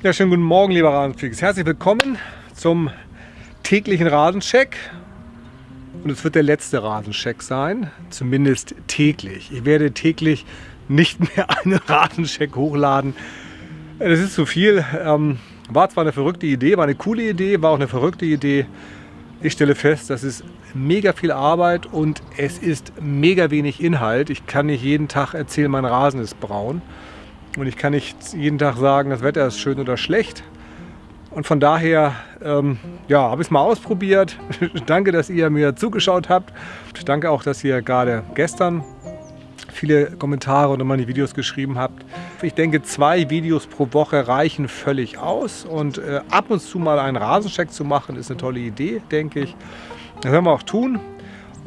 Ja, schönen guten Morgen, lieber Rasenfreaks. Herzlich willkommen zum täglichen Rasencheck. Und es wird der letzte Rasencheck sein, zumindest täglich. Ich werde täglich nicht mehr einen Rasencheck hochladen. Das ist zu viel. Ähm, war zwar eine verrückte Idee, war eine coole Idee, war auch eine verrückte Idee. Ich stelle fest, das ist mega viel Arbeit und es ist mega wenig Inhalt. Ich kann nicht jeden Tag erzählen, mein Rasen ist braun. Und ich kann nicht jeden Tag sagen, das Wetter ist schön oder schlecht. Und von daher ähm, ja, habe ich es mal ausprobiert. Danke, dass ihr mir zugeschaut habt. Danke auch, dass ihr gerade gestern viele Kommentare und meine Videos geschrieben habt. Ich denke, zwei Videos pro Woche reichen völlig aus. Und äh, ab und zu mal einen Rasencheck zu machen, ist eine tolle Idee, denke ich. Das werden wir auch tun.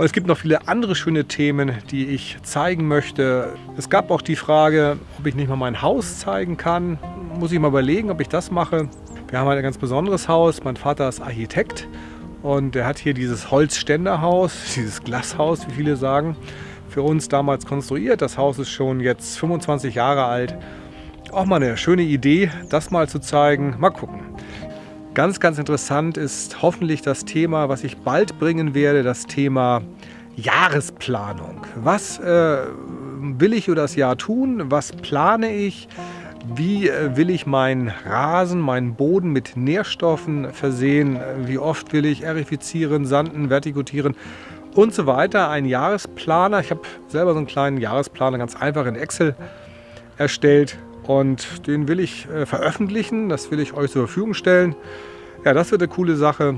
Und es gibt noch viele andere schöne Themen, die ich zeigen möchte. Es gab auch die Frage, ob ich nicht mal mein Haus zeigen kann. Muss ich mal überlegen, ob ich das mache. Wir haben ein ganz besonderes Haus. Mein Vater ist Architekt und er hat hier dieses Holzständerhaus, dieses Glashaus, wie viele sagen, für uns damals konstruiert. Das Haus ist schon jetzt 25 Jahre alt. Auch mal eine schöne Idee, das mal zu zeigen. Mal gucken. Ganz, ganz interessant ist hoffentlich das Thema, was ich bald bringen werde, das Thema Jahresplanung. Was äh, will ich für das Jahr tun? Was plane ich? Wie äh, will ich meinen Rasen, meinen Boden mit Nährstoffen versehen? Wie oft will ich erifizieren, sanden, vertikutieren und so weiter? Ein Jahresplaner. Ich habe selber so einen kleinen Jahresplaner ganz einfach in Excel erstellt und den will ich äh, veröffentlichen, das will ich euch zur Verfügung stellen. Ja, das wird eine coole Sache.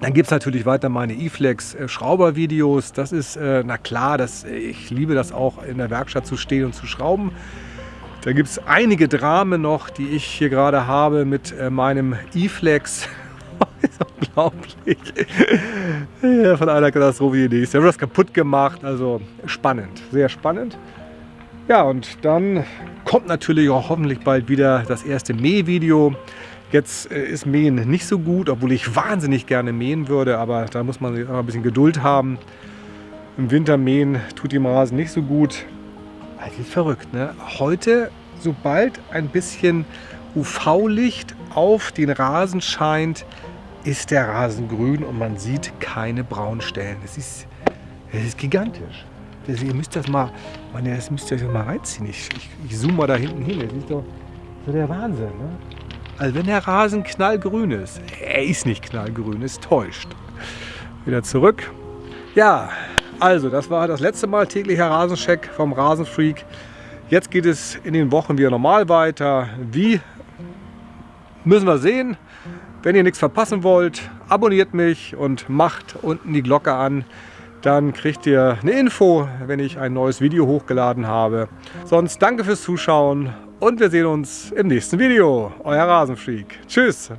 Dann gibt es natürlich weiter meine E-Flex äh, Schrauber-Videos. Das ist, äh, na klar, das, ich liebe das auch in der Werkstatt zu stehen und zu schrauben. Da gibt es einige Dramen noch, die ich hier gerade habe mit äh, meinem E-Flex. ist unglaublich. ja, von einer Katastrophe die nächste. Ich habe das kaputt gemacht. Also spannend, sehr spannend. Ja, und dann kommt natürlich auch hoffentlich bald wieder das erste Mähvideo. Jetzt äh, ist Mähen nicht so gut, obwohl ich wahnsinnig gerne mähen würde, aber da muss man ein bisschen Geduld haben. Im Winter mähen tut dem Rasen nicht so gut. Das ist verrückt, ne? Heute, sobald ein bisschen UV-Licht auf den Rasen scheint, ist der Rasen grün und man sieht keine Braunstellen. Das ist, das ist gigantisch. Das, ihr müsst das mal, man, das müsst ihr mal reinziehen. Ich, ich, ich zoome mal da hinten hin. Das ist doch so der Wahnsinn. Ne? Also wenn der Rasen knallgrün ist, er ist nicht knallgrün, ist täuscht. Wieder zurück. Ja, also das war das letzte Mal täglicher Rasencheck vom Rasenfreak. Jetzt geht es in den Wochen wieder normal weiter. Wie müssen wir sehen. Wenn ihr nichts verpassen wollt, abonniert mich und macht unten die Glocke an. Dann kriegt ihr eine Info, wenn ich ein neues Video hochgeladen habe. Sonst danke fürs Zuschauen und wir sehen uns im nächsten Video. Euer Rasenfreak. Tschüss.